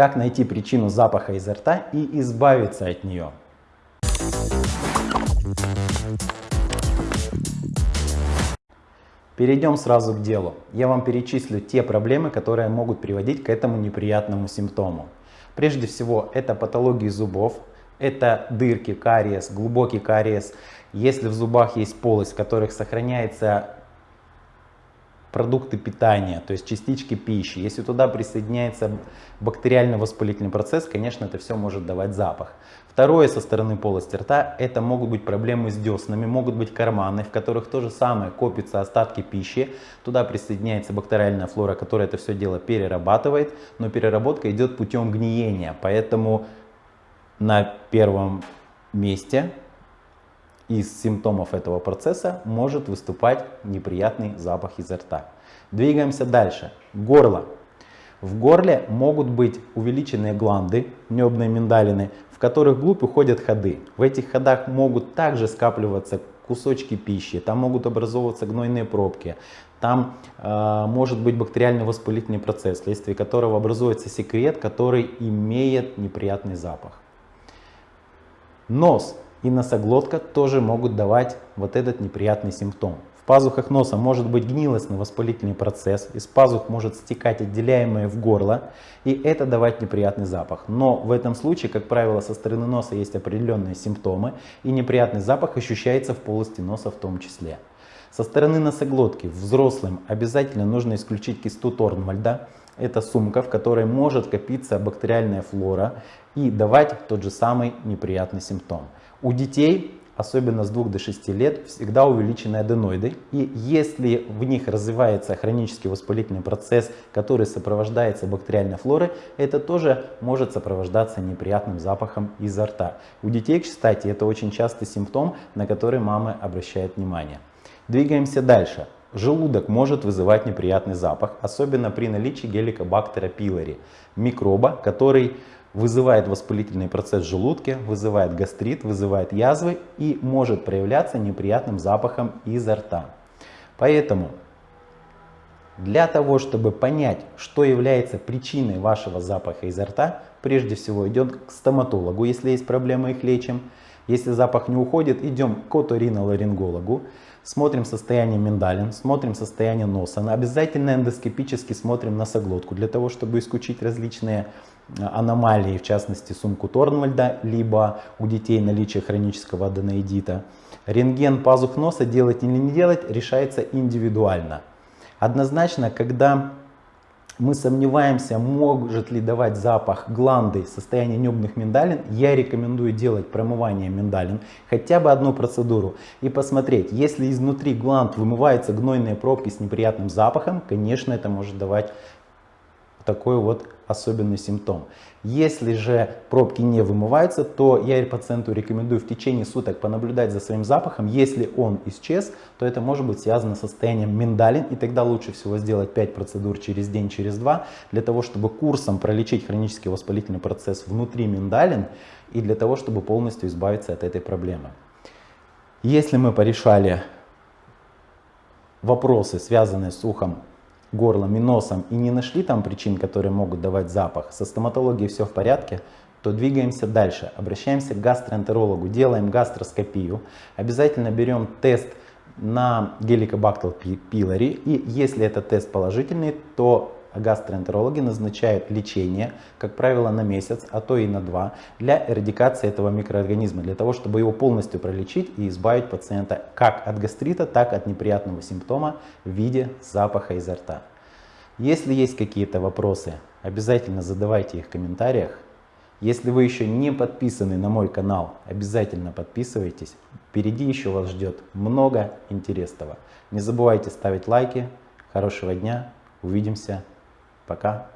Как найти причину запаха изо рта и избавиться от нее. Перейдем сразу к делу. Я вам перечислю те проблемы, которые могут приводить к этому неприятному симптому. Прежде всего, это патологии зубов, это дырки, кариес, глубокий кариес. Если в зубах есть полость, в которых сохраняется продукты питания, то есть частички пищи. Если туда присоединяется бактериально-воспалительный процесс, конечно, это все может давать запах. Второе со стороны полости рта, это могут быть проблемы с деснами, могут быть карманы, в которых то же самое копятся остатки пищи. Туда присоединяется бактериальная флора, которая это все дело перерабатывает, но переработка идет путем гниения, поэтому на первом месте из симптомов этого процесса может выступать неприятный запах изо рта. Двигаемся дальше. Горло. В горле могут быть увеличенные гланды, небные миндалины, в которых вглубь уходят ходы. В этих ходах могут также скапливаться кусочки пищи, там могут образовываться гнойные пробки, там э, может быть бактериальный воспалительный процесс, вследствие которого образуется секрет, который имеет неприятный запах. Нос и носоглотка тоже могут давать вот этот неприятный симптом. В пазухах носа может быть гнилостный воспалительный процесс, из пазух может стекать отделяемое в горло, и это давать неприятный запах. Но в этом случае, как правило, со стороны носа есть определенные симптомы, и неприятный запах ощущается в полости носа в том числе. Со стороны носоглотки взрослым обязательно нужно исключить кисту Торнвальда. Это сумка, в которой может копиться бактериальная флора и давать тот же самый неприятный симптом. У детей, особенно с 2 до 6 лет, всегда увеличены аденоиды. И если в них развивается хронический воспалительный процесс, который сопровождается бактериальной флорой, это тоже может сопровождаться неприятным запахом изо рта. У детей, кстати, это очень частый симптом, на который мамы обращают внимание. Двигаемся дальше. Желудок может вызывать неприятный запах, особенно при наличии геликобактера пилори, микроба, который вызывает воспалительный процесс в желудке, вызывает гастрит, вызывает язвы и может проявляться неприятным запахом изо рта. Поэтому для того, чтобы понять, что является причиной вашего запаха изо рта, прежде всего идем к стоматологу, если есть проблемы, их лечим. Если запах не уходит, идем к оториноларингологу, смотрим состояние миндалин, смотрим состояние носа. Обязательно эндоскопически смотрим носоглотку, для того, чтобы исключить различные аномалии, в частности сумку Торнвальда, либо у детей наличие хронического аденоидита. Рентген пазух носа делать или не делать решается индивидуально. Однозначно, когда мы сомневаемся, может ли давать запах гланды состояние небных миндалин, я рекомендую делать промывание миндалин, хотя бы одну процедуру, и посмотреть, если изнутри гланд вымываются гнойные пробки с неприятным запахом, конечно, это может давать такой вот особенный симптом. Если же пробки не вымываются, то я пациенту рекомендую в течение суток понаблюдать за своим запахом. Если он исчез, то это может быть связано с состоянием миндалин, и тогда лучше всего сделать 5 процедур через день, через два, для того, чтобы курсом пролечить хронический воспалительный процесс внутри миндалин, и для того, чтобы полностью избавиться от этой проблемы. Если мы порешали вопросы, связанные с ухом горлом и носом и не нашли там причин, которые могут давать запах, со стоматологией все в порядке, то двигаемся дальше. Обращаемся к гастроэнтерологу, делаем гастроскопию. Обязательно берем тест на геликобактер пилори. И если этот тест положительный, то гастроэнтерологи назначают лечение, как правило, на месяц, а то и на два, для эрадикации этого микроорганизма, для того, чтобы его полностью пролечить и избавить пациента как от гастрита, так от неприятного симптома в виде запаха изо рта. Если есть какие-то вопросы, обязательно задавайте их в комментариях. Если вы еще не подписаны на мой канал, обязательно подписывайтесь. Впереди еще вас ждет много интересного. Не забывайте ставить лайки. Хорошего дня. Увидимся Пока.